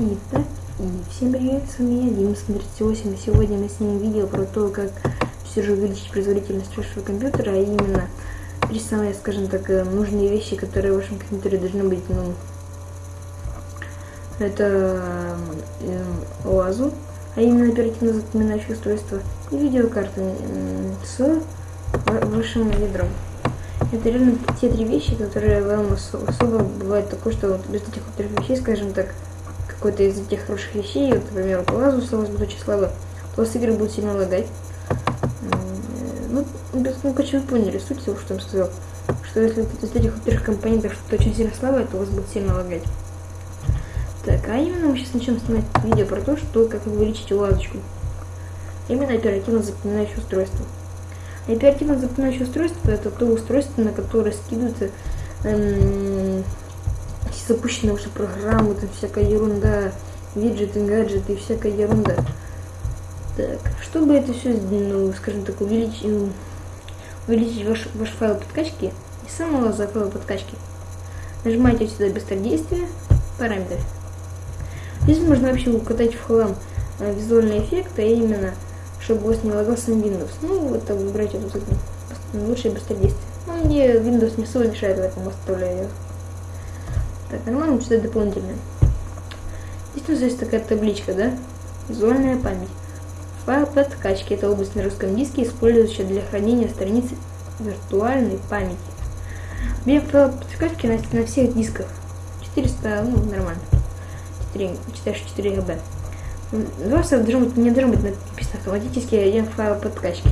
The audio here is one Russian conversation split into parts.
Итак, и всем привет, с вами я, Дима38, и сегодня мы снимем видео про то, как все же увеличить производительность вашего компьютера, а именно три самые, скажем так, э, нужные вещи, которые в вашем компьютере должны быть, ну, это э, а именно оперативно запоминающее устройство, и видеокарта с вашим ядром. Это реально те три вещи, которые вам особо бывает такое, что вот без этих трех вещей, скажем так, какой-то из этих хороших вещей, вот, например, по лазу осталось будет очень слабо, то вас игры будут сильно лагать. Ну, ну, короче, вы поняли суть того, что я сказал. Что если из этих трех компонентов что-то очень сильно слабое, то у вас будет сильно лагать. Так, а именно мы сейчас начнем снимать видео про то, что как увеличить лазочку. Именно оперативно запоминающее устройство. Оперативно запоминающее устройство это то устройство, на которое скидываются эм, запущенные уже программы, там всякая ерунда, виджеты, гаджеты и всякая ерунда. Так, чтобы это все, ну, скажем так, увеличить, увеличить ваш, ваш файл подкачки, и самого за файл подкачки, нажимаете сюда быстродействие, параметры. Здесь можно вообще укатать в хлам э, визуальный эффект, а именно чтобы у вас не лагался Windows. Ну, это выбирайте тут лучшее быстродействие. Ну, мне Windows не особо мешает, поэтому оставляю Так, нормально что-то дополнительное. Здесь у нас есть такая табличка, да? Визуальная память. Файл подкачки – это область на русском диске, использующая для хранения страниц виртуальной памяти. Объем файла подкачки на, на всех дисках. 400, ну, нормально. 4, 4 ГБ. Просто должен быть, не должен быть написано автоматически один файл подкачки.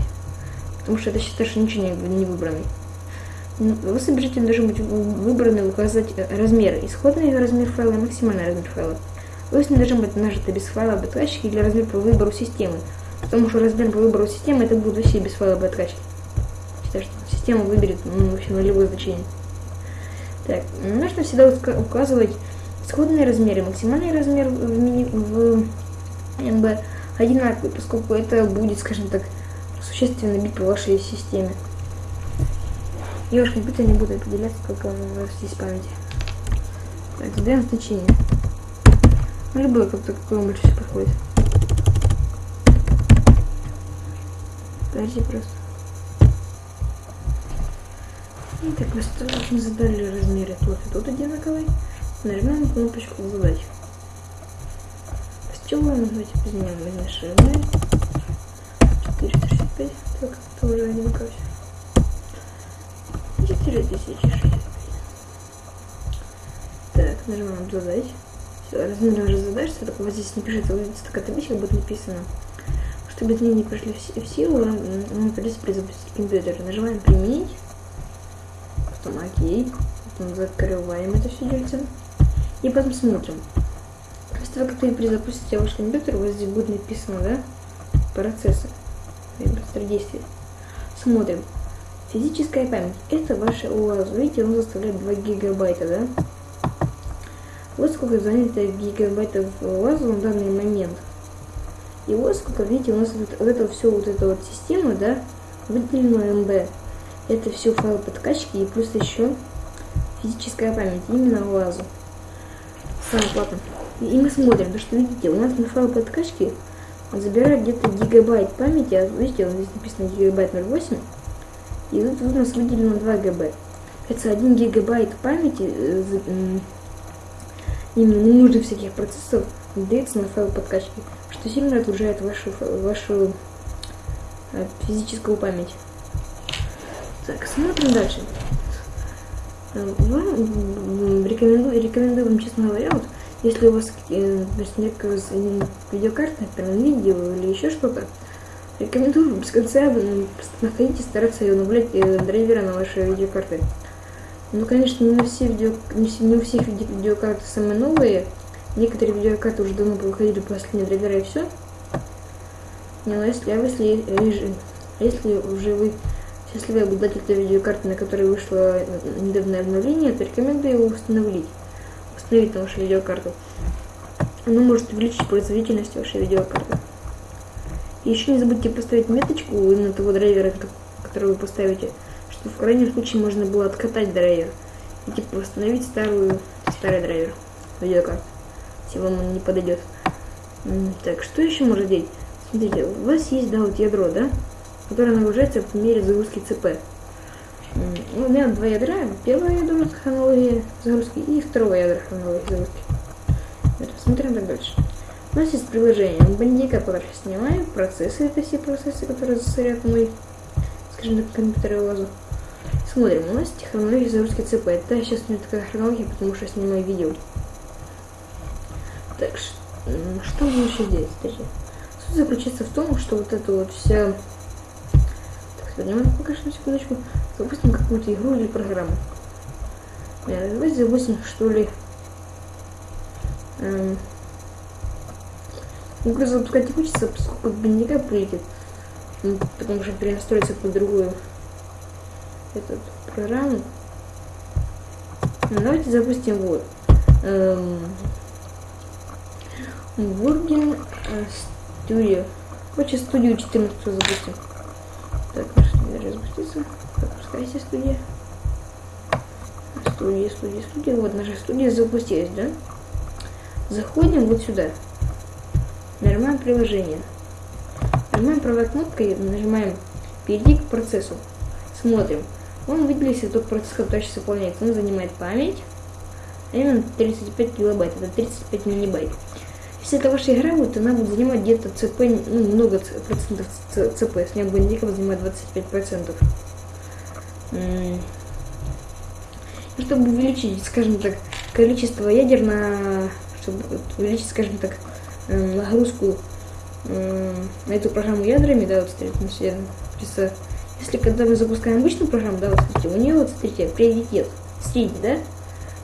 Потому что это считается, что ничего не, не выбранный. Вы собираете должен быть выбранный указать размер. Исходный размер файла и максимальный размер файла. Вы не должен быть нажито без файла подкачки или размер по выбору системы. Потому что размер по выбору системы это будет вообще без файла подкачки. Считаю, что система выберет ну, вообще нулевое значение. Так, нужно всегда указывать исходные размеры, максимальный размер в, мини, в МБ одинаковый, поскольку это будет, скажем так, существенно бить по вашей системе. Девушка бита не буду определяться по полному расти памяти. Так, задаем значение. Ну, любой, как-то какой-нибудь все подходит. Подожди просто. И так мы осторожно задали размеры Тут и тут одинаковый. Нажмем кнопочку задач. С чего мы ну, давайте изменим наши размеры. 435. Так, это уже одинаково все. 4 тысячи. Так, нажимаем задать. Все, размер уже задач, все только вот здесь не пишется, увидится такая табличка будет написана. Чтобы изменения пришли в силу, нам придется перезапустить компьютер. Нажимаем применить. Потом окей. Потом закрываем это все дельце. И потом смотрим. После того, как ты перезапустите ваш компьютер, у вас здесь будет написано, да? Процессы. Быстродействие. Смотрим. Физическая память. Это ваша УАЗ. Видите, он заставляет 2 гигабайта, да? Вот сколько занято гигабайтов УАЗу на данный момент. И вот сколько, видите, у нас вот, вот это все, вот эта вот система, да, выделено МБ. Это все файл подкачки и плюс еще физическая память, именно УАЗу. Самое платно. И мы смотрим, то что видите, у нас на файл подкачки забирает где-то гигабайт памяти, а видите, вот здесь написано гигабайт 0,8, и тут у нас выделено 2 ГБ. Это 1 гигабайт памяти, э, именно ненужных всяких процессов, дается на файл подкачки, что сильно отгружает вашу, вашу э, физическую память. Так, смотрим дальше. Э, вам рекомендую, рекомендую вам, честно говоря, вот, если у вас э, некая видеокарта, например, видео или еще что-то, рекомендую без конца находить и стараться обновлять э, драйверы на вашей видеокарты. Ну, конечно, не, все видео, не, не у всех виде, видеокарты самые новые. Некоторые видеокарты уже давно выходили последние драйвера и все. Не, но если, а если, если уже вы счастливый обладатель этой видеокарты, на которой вышло недавнее обновление, то рекомендую его установить установить на вашу видеокарту. Оно может увеличить производительность вашей видеокарты. Еще не забудьте поставить меточку именно того драйвера, который вы поставите, чтобы в крайнем случае можно было откатать драйвер и типа восстановить старую, старый драйвер видеокарты. если вам он не подойдет. Так, что еще можно делать? Смотрите, у вас есть, да, вот ядро, да, которое нагружается в мере загрузки ЦП. У меня два ядра. Первое ядро хронологии загрузки и второе ядро хронологии загрузки. Смотрим так дальше. У нас есть приложение бандика, которое снимаю, процессы, это все процессы, которые засорят мой, скажем так, компьютер и лазу. Смотрим, у нас хронология загрузки ЦП. Это сейчас у меня такая хронология, потому что я снимаю видео. Так, что мы еще делать? Смотрите. Суть заключается в том, что вот это вот вся... Так, свернем пока что секундочку. Запустим какую-то игру или программу. Давайте запустим, что ли... Эм, Игру запускать не хочется, поскольку бандика прилетит. Ну, потому что перенастроиться под другую эту программу. Ну, давайте запустим вот. Эм, Бурген студию. Короче, студию 14 запустим. Так, наша студия запустится. Запускайся студия. Студия, студия, студия. Вот наша студия запустилась, да? Заходим вот сюда. Нажимаем приложение. Нажимаем правой кнопкой, нажимаем перейти к процессу. Смотрим. Он выделился тот процесс, который сейчас выполняется. Он занимает память. А именно 35 килобайт. Это 35 мегабайт. Если это ваша игра, вот она будет занимать где-то ЦП, ну, много процентов ЦП. С нее бандиков занимает 25 процентов. Чтобы увеличить, скажем так, количество ядер на... Чтобы увеличить, скажем так, нагрузку на эту программу ядрами, да, вот смотрите, если когда мы запускаем обычную программу, да, вот смотрите, у нее вот смотрите, приоритет средний, да,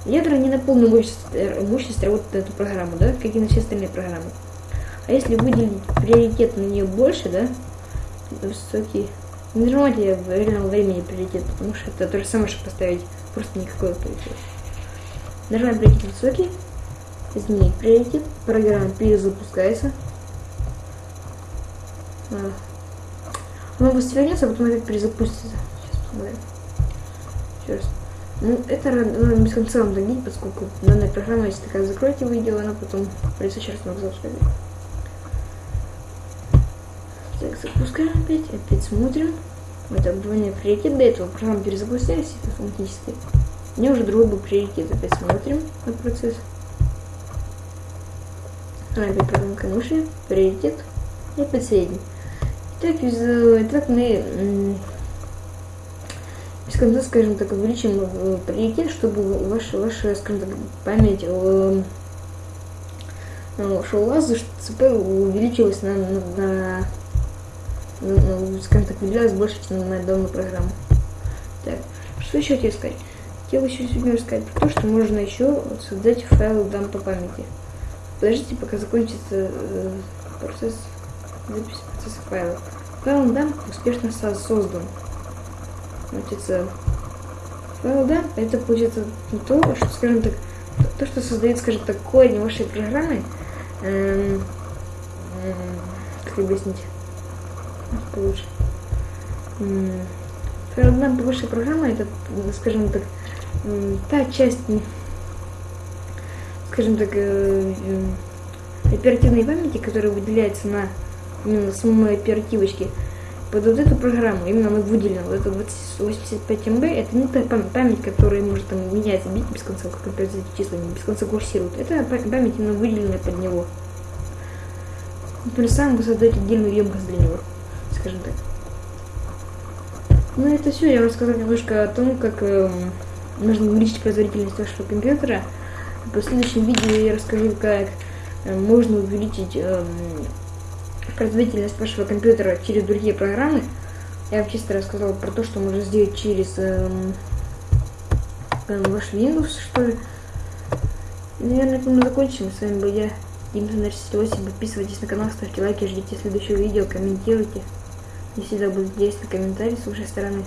ядра не на полную мощность, э, мощность работают на эту программу, да, как и на все остальные программы. А если выделить приоритет на нее больше, да, высокий, не нажимайте в реальном времени приоритет, потому что это то же самое, что поставить просто никакой приоритет. Нажимаем приоритет высокий, изменить приоритет, программа перезапускается. Она быстро вернется, а потом опять перезапустится. Сейчас посмотрим. Еще раз. Ну, это надо без конца вам догнить, поскольку данная программа, если такая закроете видео, она потом придется раз много запускать. Так, запускаем опять, опять смотрим. Это обновление приоритет. До этого программа перезапустилась автоматически. У уже другой был приоритет. Опять смотрим на процесс. Ранее программка мыши, приоритет и последний. Так, из, так мы без конца, скажем так, увеличим э, приоритет, чтобы ваша, ваша скажем так, память э, что у вас ЦП увеличилась на, на, на, на скажем так, выделялась больше, чем на данную программу. Так, что еще хотел сказать? Хотел еще сегодня рассказать про то, что можно еще создать файл дампа памяти. Подождите, пока закончится э, процесс записи процесса файла. Файл дамп успешно создан. Значит, файл дамп это получается то, что, скажем так, то, что создает, скажем так, корень вашей программы. Эм, эм, как объяснить? Получше. Эм, файл дамп вашей программы это, скажем так, та часть скажем так, э, э, оперативной памяти, которая выделяется на именно самой оперативочке, под вот эту программу, именно она выделена, вот это 85 МБ, это не та память, которая может там меняться, бить без конца, как опять эти числа без конца курсируют. Это память именно выделенная под него. Например, сам вы создаете отдельную емкость для него, скажем так. Ну это все, я вам рассказал немножко о том, как э, нужно увеличить производительность вашего компьютера. В следующем видео я расскажу, как э, можно увеличить эм, производительность вашего компьютера через другие программы. Я вам чисто рассказала про то, что можно сделать через эм, ваш Windows, что ли. Наверное, это мы закончим. С вами был я, Дима 68. Подписывайтесь на канал, ставьте лайки, ждите следующего видео, комментируйте. Не всегда будут интересны комментарии с вашей стороны.